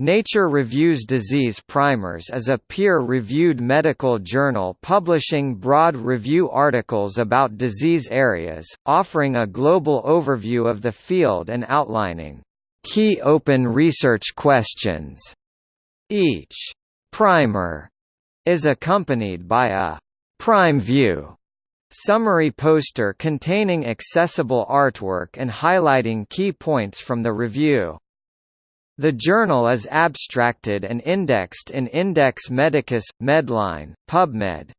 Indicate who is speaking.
Speaker 1: Nature Reviews Disease Primers is a peer-reviewed medical journal publishing broad review articles about disease areas, offering a global overview of the field and outlining key open research questions. Each primer is accompanied by a PrimeView summary poster containing accessible artwork and highlighting key points from the review. The journal is abstracted and indexed in Index Medicus, Medline, PubMed,